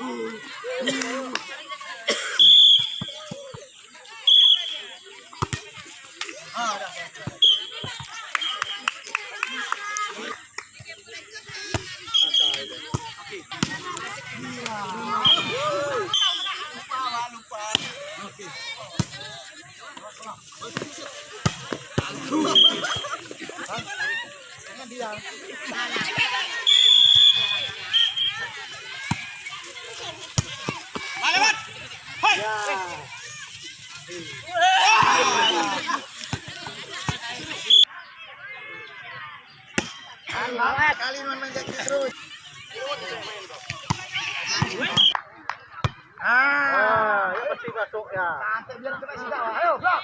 Oh, Santai biar kita isi dawa. Ayo, blok.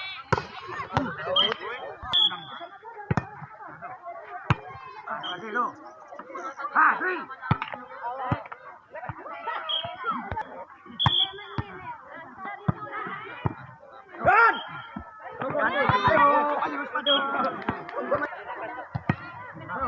Lagi lu. Ha, three. Run! Ayo,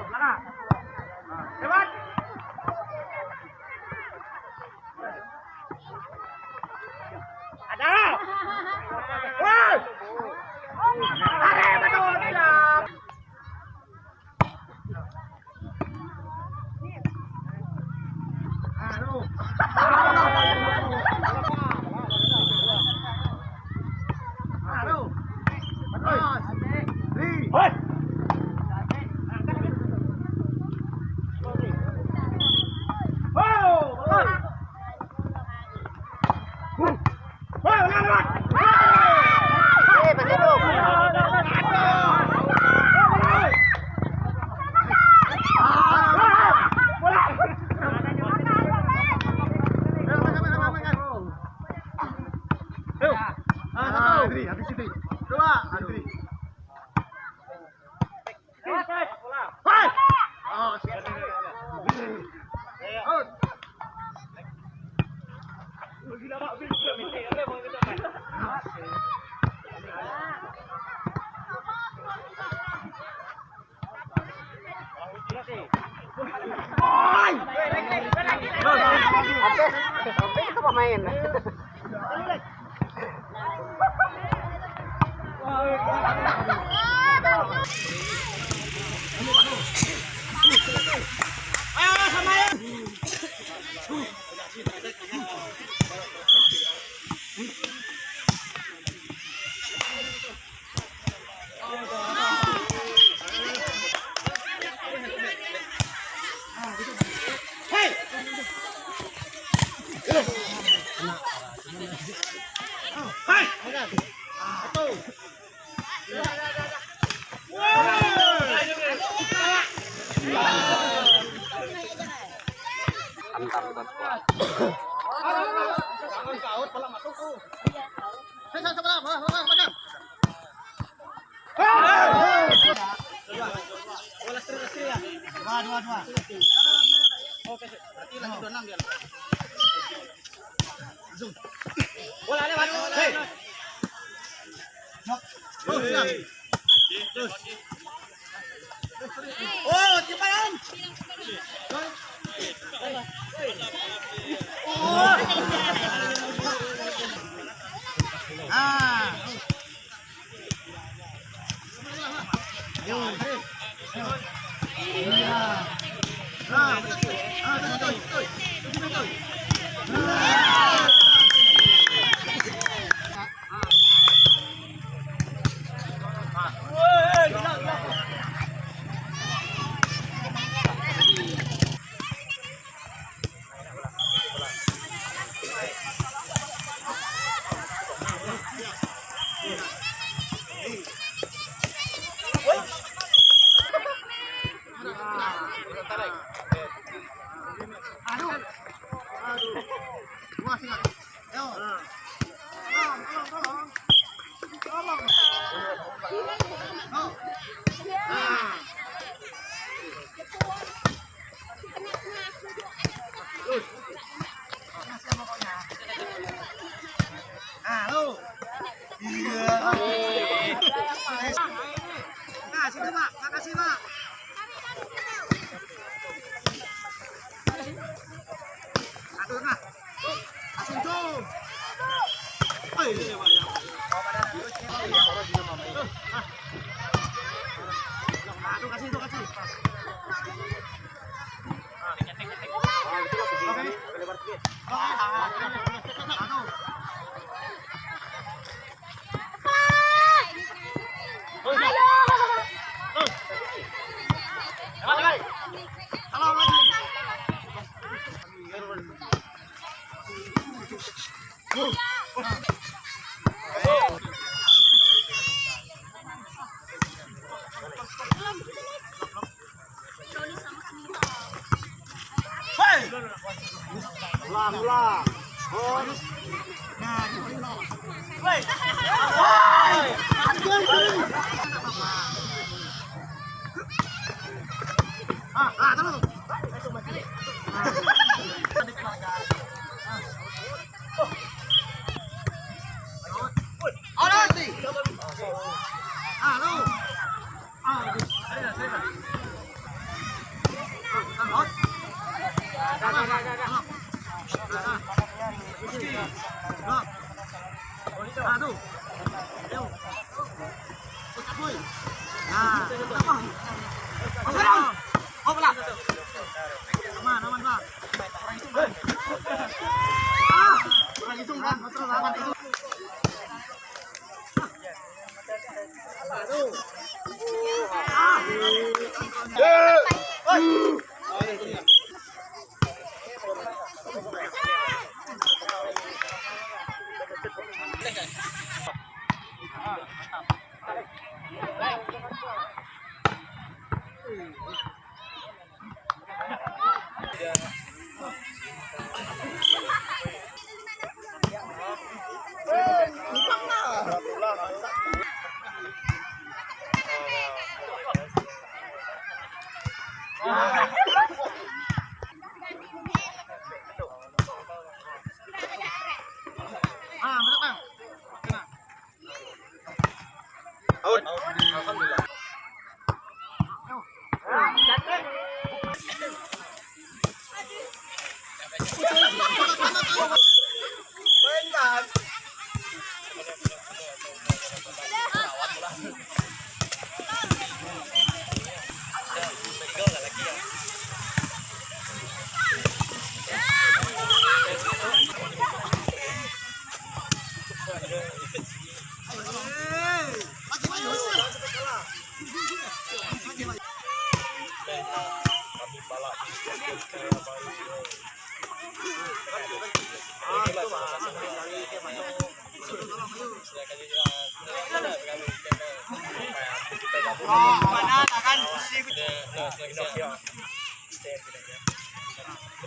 哎呀，他妈呀！Oh, siap. Oh. Lah. Oh. Nah, Woi. Terus. Ada sih. Ah. Ah, saya, saya. Ah, ah, Aduh. Ayo.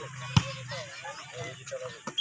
めっちゃ楽しい。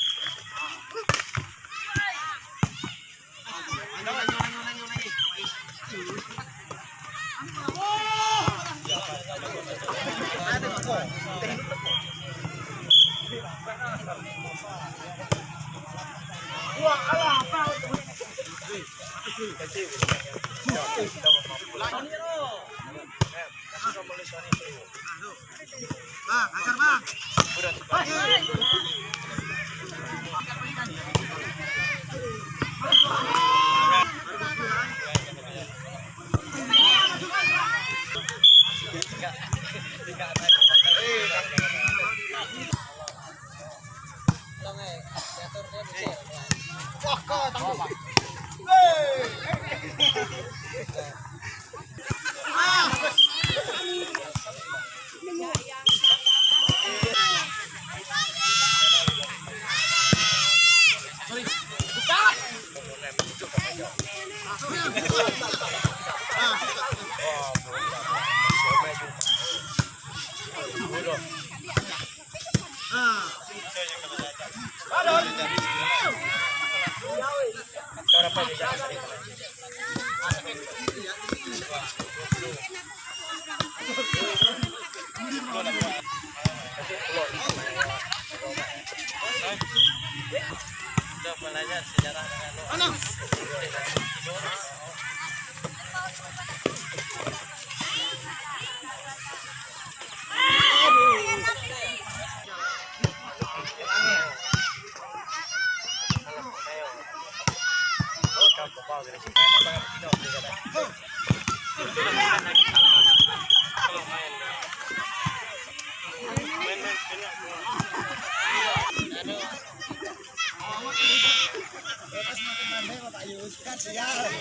哇，哥哥打我吧！Yeah.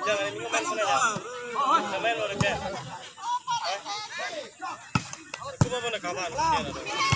Jangan ini main mana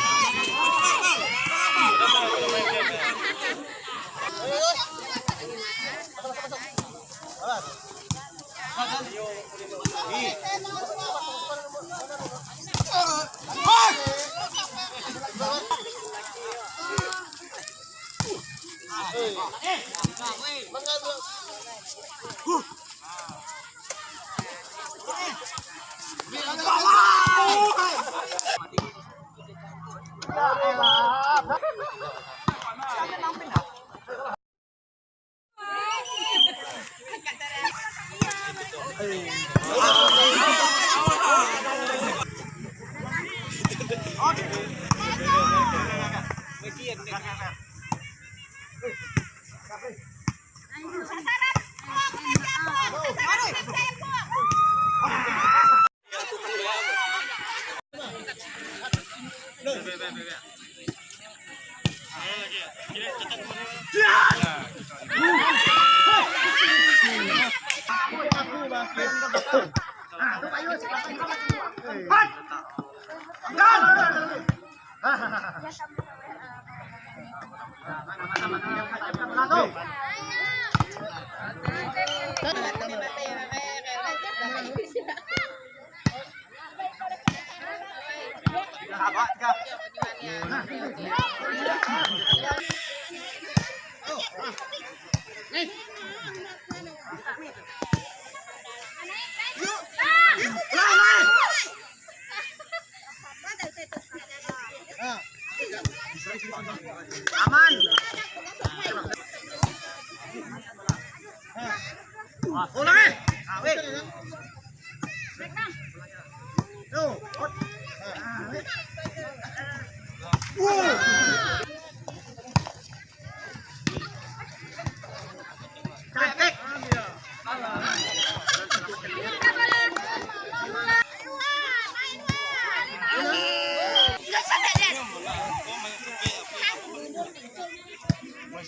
ya?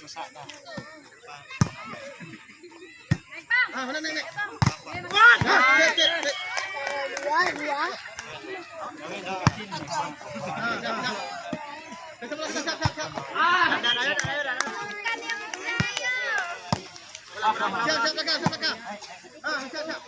Ah, mana nek nek. Ah, siap, siap. Siap, siap. Ah. Ah, siap, siap.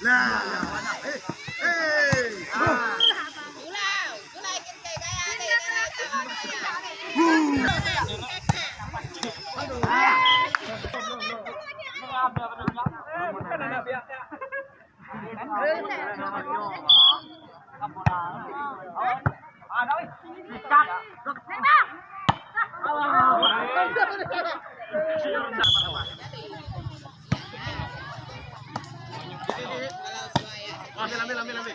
Là Hãy subscribe cho kênh Ghiền Mì Gõ Để không bỏ lỡ những video hấp dẫn Ambil, ambil, ambil!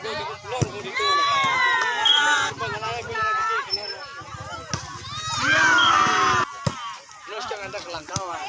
Terus jangan ada kelangkauan.